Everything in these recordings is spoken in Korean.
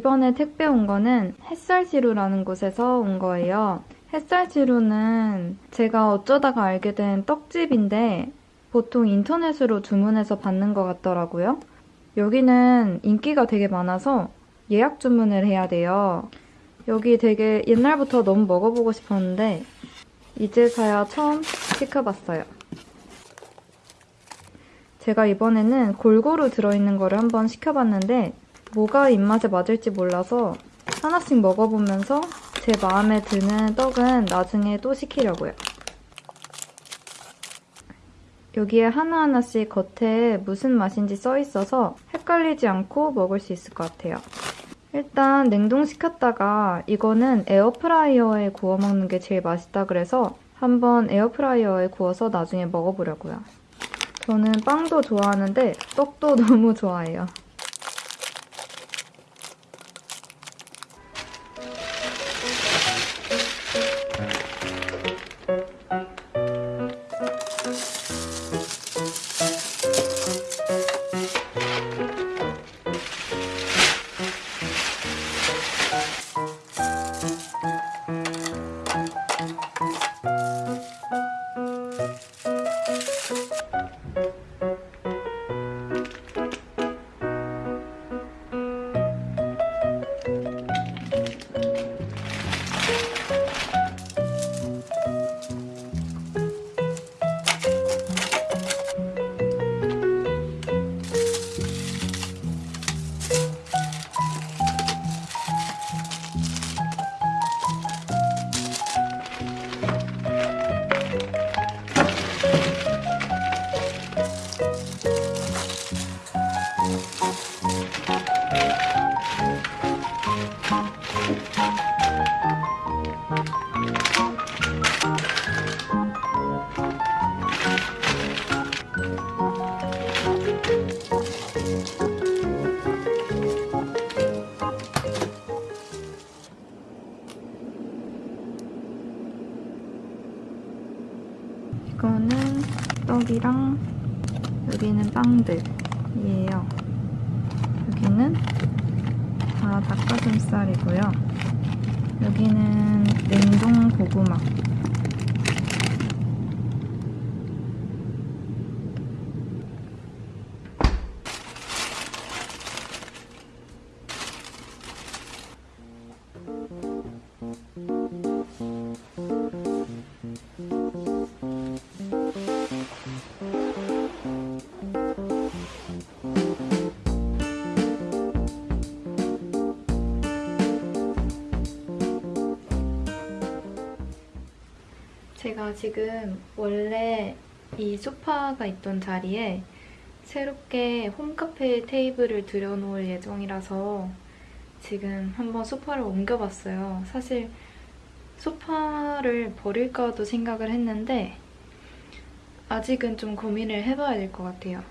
이번에 택배 온 거는 햇살지루라는 곳에서 온 거예요. 햇살지루는 제가 어쩌다가 알게 된 떡집인데 보통 인터넷으로 주문해서 받는 것 같더라고요. 여기는 인기가 되게 많아서 예약 주문을 해야 돼요. 여기 되게 옛날부터 너무 먹어보고 싶었는데 이제서야 처음 시켜봤어요. 제가 이번에는 골고루 들어있는 거를 한번 시켜봤는데 뭐가 입맛에 맞을지 몰라서 하나씩 먹어보면서 제 마음에 드는 떡은 나중에 또 시키려고요. 여기에 하나하나씩 겉에 무슨 맛인지 써있어서 헷갈리지 않고 먹을 수 있을 것 같아요. 일단 냉동시켰다가 이거는 에어프라이어에 구워 먹는 게 제일 맛있다 그래서 한번 에어프라이어에 구워서 나중에 먹어보려고요. 저는 빵도 좋아하는데 떡도 너무 좋아해요. 이거는 떡이랑 여기는 빵들이에요. 여기는 다 닭가슴살이고요. 여기는 냉동 고구마. 제가 지금 원래 이 소파가 있던 자리에 새롭게 홈카페 테이블을 들여놓을 예정이라서 지금 한번 소파를 옮겨봤어요. 사실 소파를 버릴까도 생각을 했는데 아직은 좀 고민을 해봐야 될 것 같아요.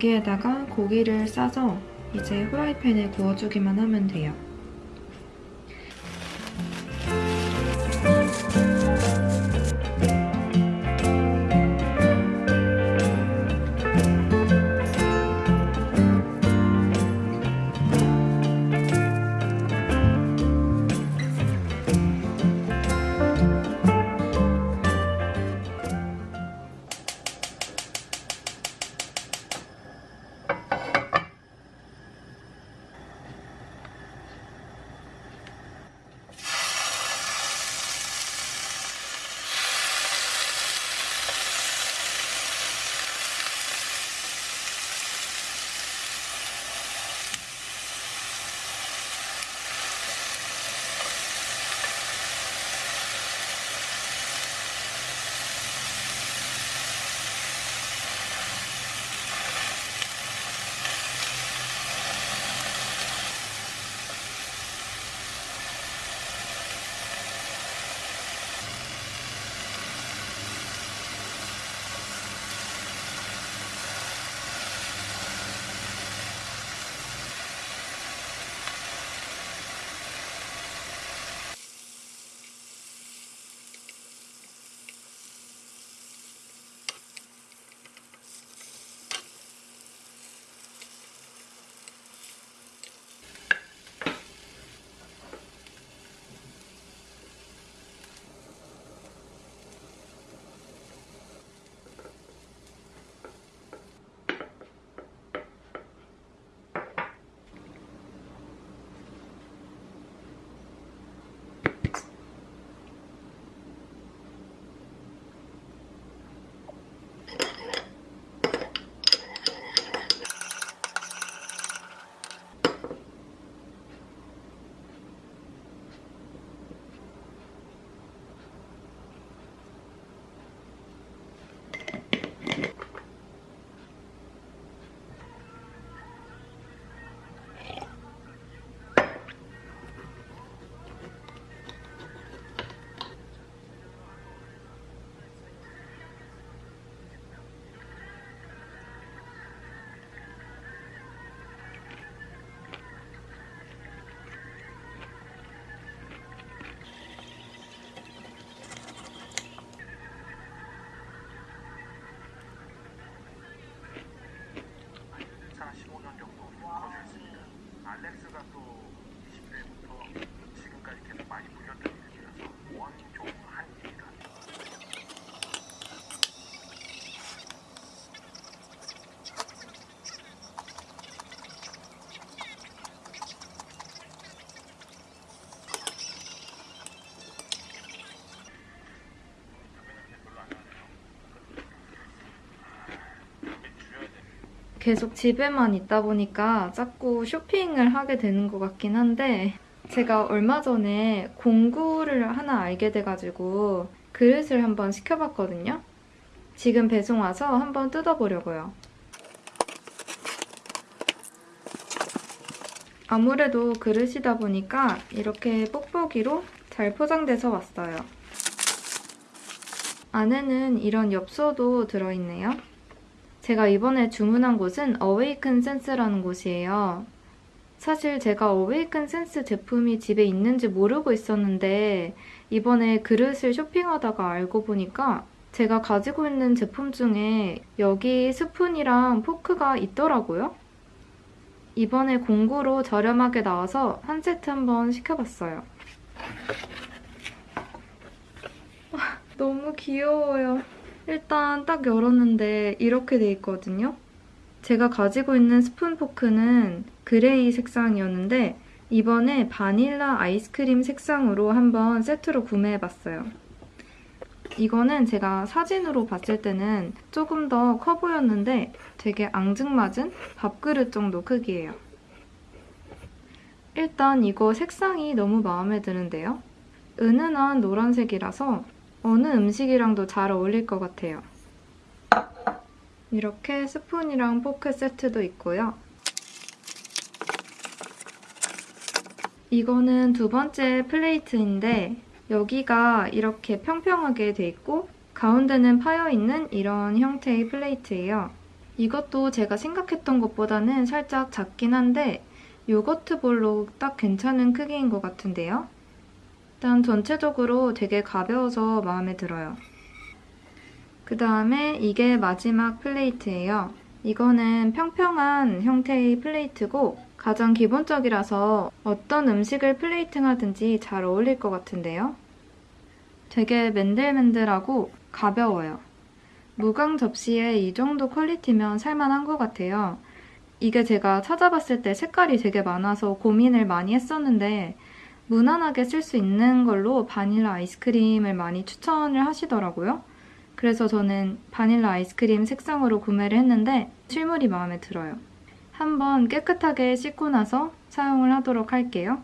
여기에다가 고기를 싸서 이제 후라이팬에 구워주기만 하면 돼요. 계속 집에만 있다 보니까 자꾸 쇼핑을 하게 되는 것 같긴 한데 제가 얼마 전에 공구를 하나 알게 돼가지고 그릇을 한번 시켜봤거든요. 지금 배송 와서 한번 뜯어보려고요. 아무래도 그릇이다 보니까 이렇게 뽁뽁이로 잘 포장돼서 왔어요. 안에는 이런 엽서도 들어있네요. 제가 이번에 주문한 곳은 어웨이큰 센스라는 곳이에요. 사실 제가 어웨이큰 센스 제품이 집에 있는지 모르고 있었는데 이번에 그릇을 쇼핑하다가 알고 보니까 제가 가지고 있는 제품 중에 여기 스푼이랑 포크가 있더라고요. 이번에 공구로 저렴하게 나와서 한 세트 한번 시켜봤어요. 와, 너무 귀여워요. 일단 딱 열었는데 이렇게 돼 있거든요. 제가 가지고 있는 스푼 포크는 gray 색상이었는데 이번에 바닐라 아이스크림 색상으로 한번 세트로 구매해봤어요. 이거는 제가 사진으로 봤을 때는 조금 더 커 보였는데 되게 앙증맞은 밥그릇 정도 크기예요. 일단 이거 색상이 너무 마음에 드는데요. 은은한 노란색이라서 어느 음식이랑도 잘 어울릴 것 같아요. 이렇게 스푼이랑 포크 세트도 있고요. 이거는 두 번째 플레이트인데 여기가 이렇게 평평하게 돼 있고 가운데는 파여있는 이런 형태의 플레이트예요. 이것도 제가 생각했던 것보다는 살짝 작긴 한데 요거트 볼로 딱 괜찮은 크기인 것 같은데요. 일단 전체적으로 되게 가벼워서 마음에 들어요. 그 다음에 이게 마지막 플레이트예요. 이거는 평평한 형태의 플레이트고 가장 기본적이라서 어떤 음식을 플레이팅하든지 잘 어울릴 것 같은데요. 되게 맨들맨들하고 가벼워요. 무광 접시에 이 정도 퀄리티면 살만한 것 같아요. 이게 제가 찾아봤을 때 색깔이 되게 많아서 고민을 많이 했었는데 무난하게 쓸 수 있는 걸로 바닐라 아이스크림을 많이 추천을 하시더라고요. 그래서 저는 바닐라 아이스크림 색상으로 구매를 했는데 실물이 마음에 들어요. 한번 깨끗하게 씻고 나서 사용을 하도록 할게요.